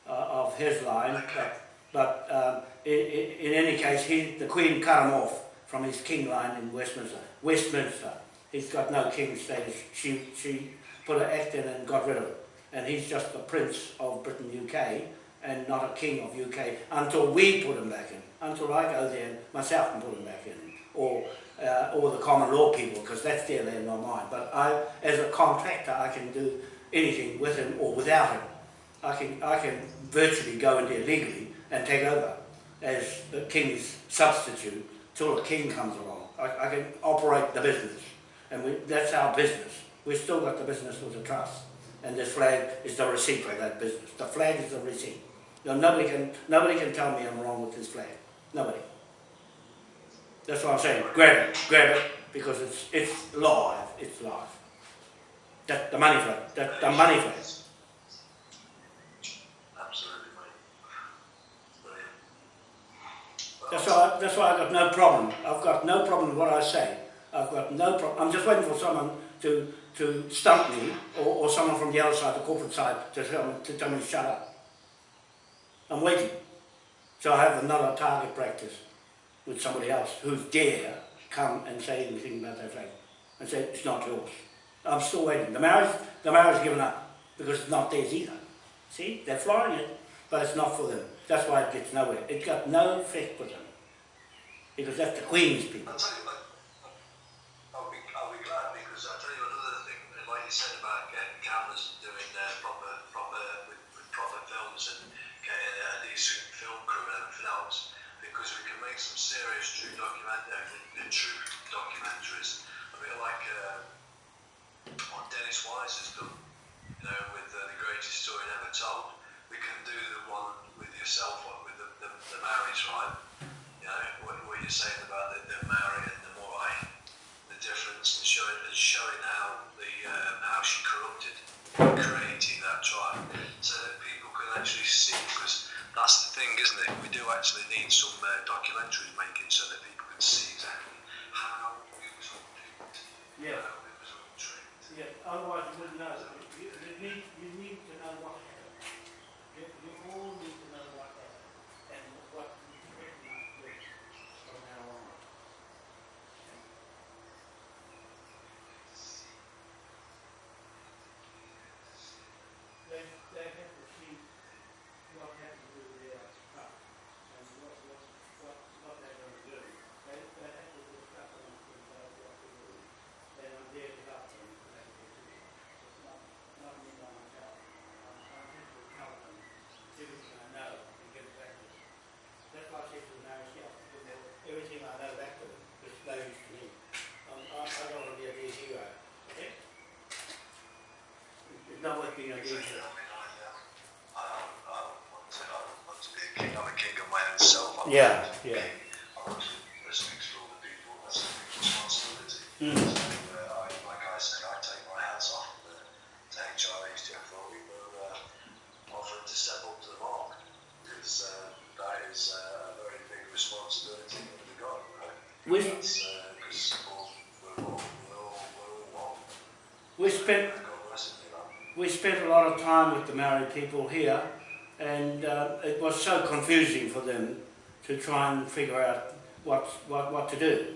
uh, of his line. Okay. But um, in, in any case, he, the Queen cut him off from his king line in Westminster. Westminster. He's got no king status. She, she put an act in and got rid of it. And he's just the Prince of Britain, UK, and not a King of UK until we put him back in. Until I go there myself and put him back in. Or, uh, or the common law people, because that's their land, not mine. But I, as a contractor, I can do anything with him or without him. I can, I can virtually go in there legally and take over as the king's substitute till the king comes along. I, I can operate the business, and we, that's our business. We've still got the business with the trust, and this flag is the receipt for that business. The flag is the receipt. Now, nobody can, nobody can tell me I'm wrong with this flag. Nobody. That's what I'm saying. Grab it, grab it, because it's it's live. It's live. That the money flag. That the money flag. Absolutely, mate. Brilliant. Well, That's why, that's why I've got no problem. I've got no problem with what I say. I've got no problem. I'm just waiting for someone to, to stump me or, or someone from the other side, the corporate side, to tell, me, to tell me shut up. I'm waiting. So I have another target practice with somebody else who's dare come and say anything about that flag and say it's not yours. I'm still waiting. The Maori, the Maori given up because it's not theirs either. See, they're flying it, but it's not for them. That's why it gets nowhere. It's got no effect with them because that's the Queen's people. Make some serious true uh, true documentaries. A bit like uh, what Dennis Wise has done, you know, with uh, the greatest story never told. We can do the one with yourself, one with the, the, the Maori, right? You know, what, what you're saying about the, the and the Morai, the difference, and showing, and showing how the um, how she corrupted, creating that tribe, so that people can actually see. Because that's the thing, isn't it? We do actually need some uh, documentaries making so that people can see exactly how it was all duped, Yeah. how it was all tricked. Yeah, otherwise you wouldn't know. You, you, need, you need to know what happened. You, you all need to know what happened and what you recognize with from now on. They, they have to see what happened to their truck and what, what, what, what they're going to do. They, they have to discuss amongst themselves what to do. Then I'm there to help them to make a decision. It's not, not me by myself. I'm, I'm here to help them, everything I know, and get it back to them. That's why I said to the Maori, yeah, give them everything I know back to them, which they used to me. Um, I, I don't want to be a dead hero, okay? It's not worth being a dead Exactly. hero. I mean, I, um, I, don't- I don't want to, I don't want to be a king. I'm a king of my own self. I'm Yeah, yeah. I want to all the people. That's a big responsibility. Mm. So, uh, I, like I say, I take my hats off uh, to HRH Jeff Foley for uh, offering to step up to the mark. Because uh, that is uh, a very big responsibility that we've got. Right? We, That's because we're all, we're all, we're all one. we spent God bless it, you know. we spent a lot of time with the Maori people here, and uh, it was so confusing to try and figure out what, what, what to do.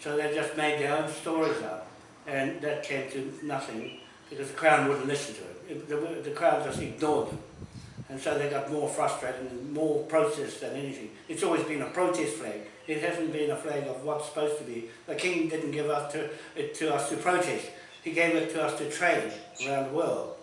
So they just made their own stories up, and that came to nothing because the Crown wouldn't listen to it. The, the Crown just ignored them. and so they got more frustrated and more protest than anything. It's always been a protest flag. It hasn't been a flag of what's supposed to be. The king didn't give us to, it to us to protest. He gave it to us to trade around the world.